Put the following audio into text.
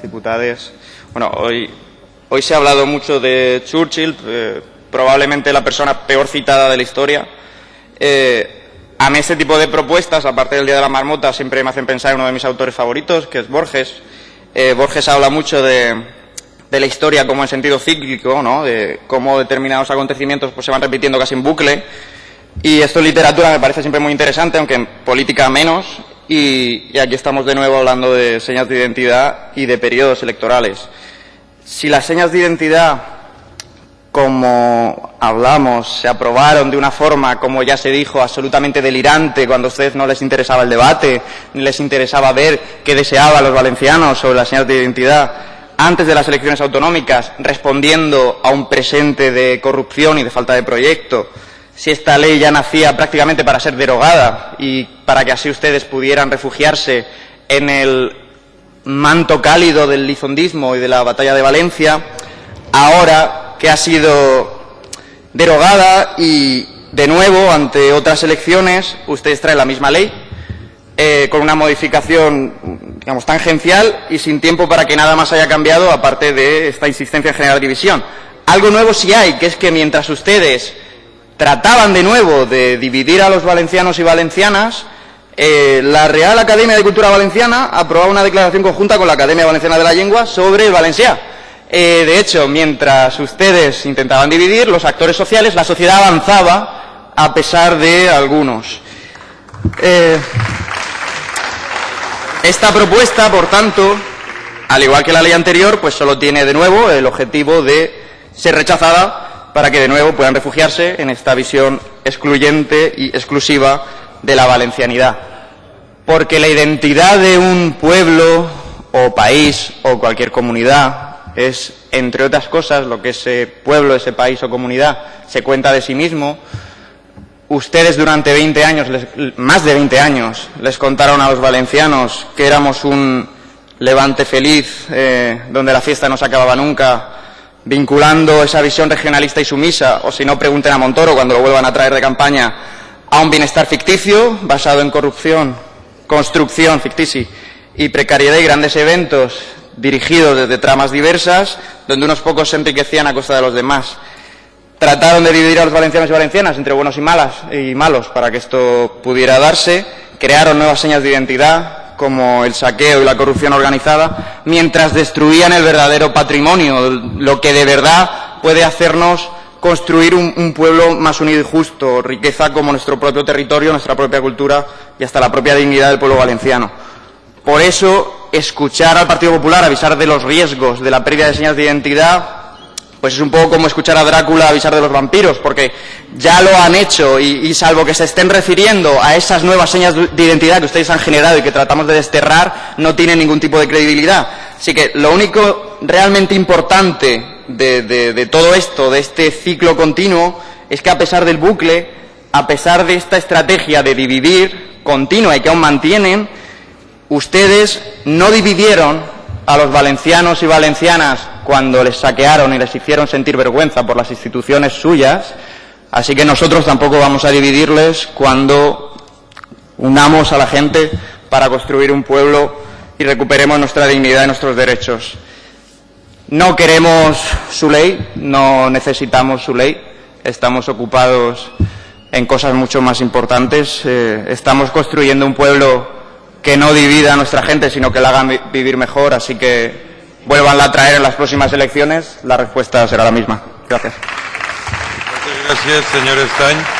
Diputades. Bueno, hoy, hoy se ha hablado mucho de Churchill, eh, probablemente la persona peor citada de la historia. Eh, a mí este tipo de propuestas, aparte del Día de la Marmota, siempre me hacen pensar en uno de mis autores favoritos, que es Borges. Eh, Borges habla mucho de, de la historia como en sentido cíclico, ¿no? de cómo determinados acontecimientos pues, se van repitiendo casi en bucle. Y esto en literatura me parece siempre muy interesante, aunque en política menos. Y, aquí estamos de nuevo hablando de señas de identidad y de periodos electorales. Si las señas de identidad, como hablamos, se aprobaron de una forma, como ya se dijo, absolutamente delirante, cuando a ustedes no les interesaba el debate, ni les interesaba ver qué deseaban los valencianos sobre las señas de identidad, antes de las elecciones autonómicas, respondiendo a un presente de corrupción y de falta de proyecto, si esta ley ya nacía prácticamente para ser derogada y para que así ustedes pudieran refugiarse en el manto cálido del lizondismo y de la batalla de Valencia, ahora que ha sido derogada y de nuevo ante otras elecciones ustedes traen la misma ley eh, con una modificación digamos tangencial y sin tiempo para que nada más haya cambiado aparte de esta insistencia en generar división. Algo nuevo sí hay, que es que mientras ustedes trataban de nuevo de dividir a los valencianos y valencianas, eh, la Real Academia de Cultura Valenciana aprobaba una declaración conjunta con la Academia Valenciana de la Lengua sobre el valencià. Eh, de hecho, mientras ustedes intentaban dividir, los actores sociales, la sociedad avanzaba a pesar de algunos. Eh, esta propuesta, por tanto, al igual que la ley anterior, pues solo tiene de nuevo el objetivo de ser rechazada para que de nuevo puedan refugiarse en esta visión excluyente y exclusiva de la valencianidad. Porque la identidad de un pueblo o país o cualquier comunidad es, entre otras cosas, lo que ese pueblo, ese país o comunidad se cuenta de sí mismo. Ustedes durante 20 años, más de 20 años, les contaron a los valencianos que éramos un levante feliz eh, donde la fiesta no se acababa nunca vinculando esa visión regionalista y sumisa, o si no, pregunten a Montoro cuando lo vuelvan a traer de campaña, a un bienestar ficticio basado en corrupción, construcción ficticia y precariedad y grandes eventos dirigidos desde tramas diversas, donde unos pocos se enriquecían a costa de los demás. Trataron de dividir a los valencianos y valencianas entre buenos y malas y malos para que esto pudiera darse, crearon nuevas señas de identidad, como el saqueo y la corrupción organizada, mientras destruían el verdadero patrimonio, lo que de verdad puede hacernos construir un, pueblo más unido y justo, riqueza como nuestro propio territorio, nuestra propia cultura y hasta la propia dignidad del pueblo valenciano. Por eso, escuchar al Partido Popular avisar de los riesgos de la pérdida de señas de identidad pues es un poco como escuchar a Drácula avisar de los vampiros, porque ya lo han hecho y, salvo que se estén refiriendo a esas nuevas señas de identidad que ustedes han generado y que tratamos de desterrar, no tiene ningún tipo de credibilidad. Así que lo único realmente importante de, de todo esto, de este ciclo continuo, es que a pesar del bucle, a pesar de esta estrategia de dividir continua y que aún mantienen, ustedes no dividieron a los valencianos y valencianas cuando les saquearon y les hicieron sentir vergüenza por las instituciones suyas, así que nosotros tampoco vamos a dividirles cuando unamos a la gente para construir un pueblo y recuperemos nuestra dignidad y nuestros derechos. No queremos su ley, no necesitamos su ley, estamos ocupados en cosas mucho más importantes. Eh, estamos construyendo un pueblo que no divida a nuestra gente, sino que la haga vivir mejor, así que vuelvan a traer en las próximas elecciones, la respuesta será la misma. Gracias. Muchas gracias, señor Stein.